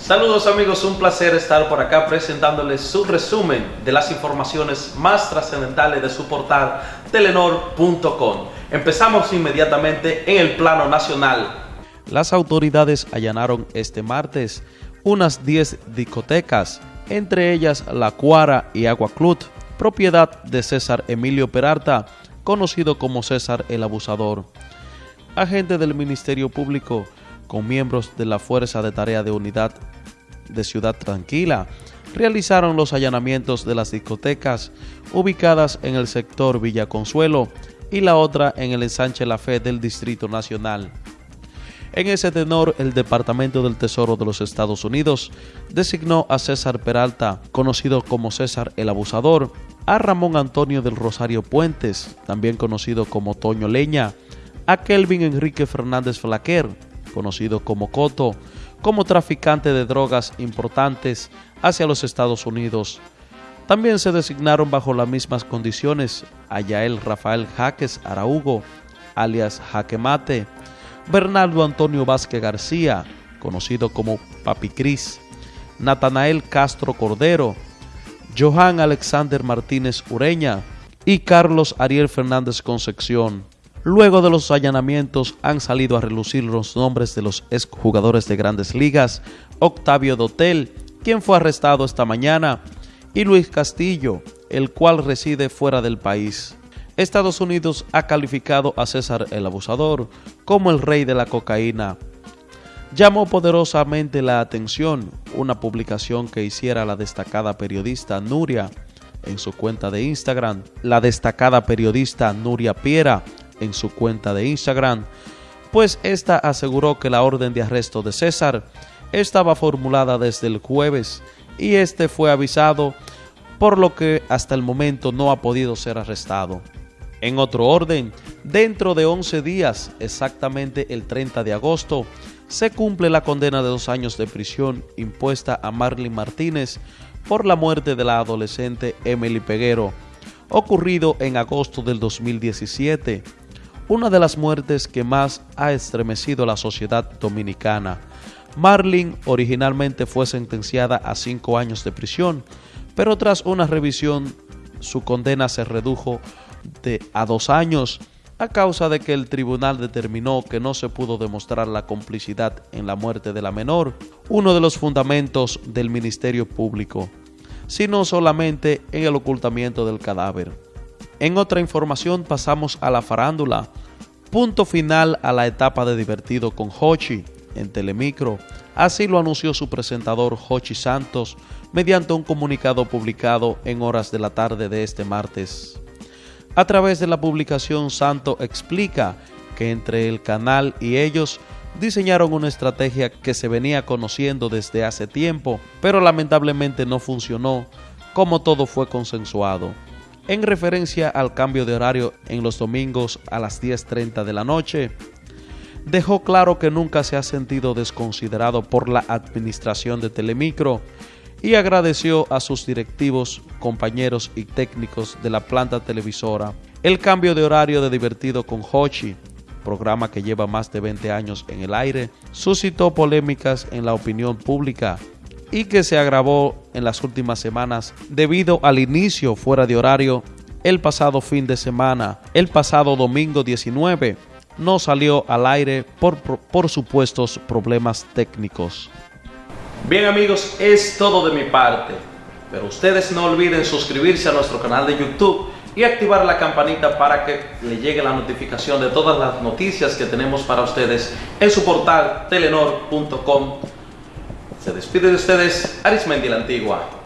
Saludos amigos, un placer estar por acá presentándoles su resumen de las informaciones más trascendentales de su portal telenor.com. Empezamos inmediatamente en el plano nacional. Las autoridades allanaron este martes unas 10 discotecas, entre ellas La Cuara y Agua Club, propiedad de César Emilio Peralta, conocido como César el Abusador. Agente del Ministerio Público con miembros de la Fuerza de Tarea de Unidad de Ciudad Tranquila, realizaron los allanamientos de las discotecas ubicadas en el sector Villa Consuelo y la otra en el ensanche La Fe del Distrito Nacional. En ese tenor, el Departamento del Tesoro de los Estados Unidos designó a César Peralta, conocido como César el Abusador, a Ramón Antonio del Rosario Puentes, también conocido como Toño Leña, a Kelvin Enrique Fernández Flaquer, conocido como Coto, como traficante de drogas importantes hacia los Estados Unidos. También se designaron bajo las mismas condiciones a Yael Rafael Jaques Araugo, alias Jaquemate, Bernardo Antonio Vázquez García, conocido como Papi Cris, Natanael Castro Cordero, Johan Alexander Martínez Ureña y Carlos Ariel Fernández Concepción. Luego de los allanamientos han salido a relucir los nombres de los exjugadores de grandes ligas, Octavio Dotel, quien fue arrestado esta mañana, y Luis Castillo, el cual reside fuera del país. Estados Unidos ha calificado a César el Abusador como el rey de la cocaína. Llamó poderosamente la atención una publicación que hiciera la destacada periodista Nuria en su cuenta de Instagram. La destacada periodista Nuria Piera en su cuenta de Instagram, pues esta aseguró que la orden de arresto de César estaba formulada desde el jueves y este fue avisado, por lo que hasta el momento no ha podido ser arrestado. En otro orden, dentro de 11 días, exactamente el 30 de agosto, se cumple la condena de dos años de prisión impuesta a Marlene Martínez por la muerte de la adolescente Emily Peguero, ocurrido en agosto del 2017 una de las muertes que más ha estremecido la sociedad dominicana. Marlin originalmente fue sentenciada a cinco años de prisión, pero tras una revisión su condena se redujo de a dos años a causa de que el tribunal determinó que no se pudo demostrar la complicidad en la muerte de la menor, uno de los fundamentos del Ministerio Público, sino solamente en el ocultamiento del cadáver. En otra información pasamos a la farándula. Punto final a la etapa de divertido con Hochi en Telemicro. Así lo anunció su presentador Hochi Santos mediante un comunicado publicado en horas de la tarde de este martes. A través de la publicación, Santo explica que entre el canal y ellos diseñaron una estrategia que se venía conociendo desde hace tiempo, pero lamentablemente no funcionó como todo fue consensuado en referencia al cambio de horario en los domingos a las 10.30 de la noche, dejó claro que nunca se ha sentido desconsiderado por la administración de Telemicro y agradeció a sus directivos, compañeros y técnicos de la planta televisora. El cambio de horario de Divertido con Hochi, programa que lleva más de 20 años en el aire, suscitó polémicas en la opinión pública y que se agravó en las últimas semanas debido al inicio fuera de horario el pasado fin de semana. El pasado domingo 19 no salió al aire por, por, supuestos problemas técnicos. Bien amigos, es todo de mi parte. Pero ustedes no olviden suscribirse a nuestro canal de YouTube y activar la campanita para que le llegue la notificación de todas las noticias que tenemos para ustedes en su portal telenor.com se despide de ustedes Arismendi la Antigua.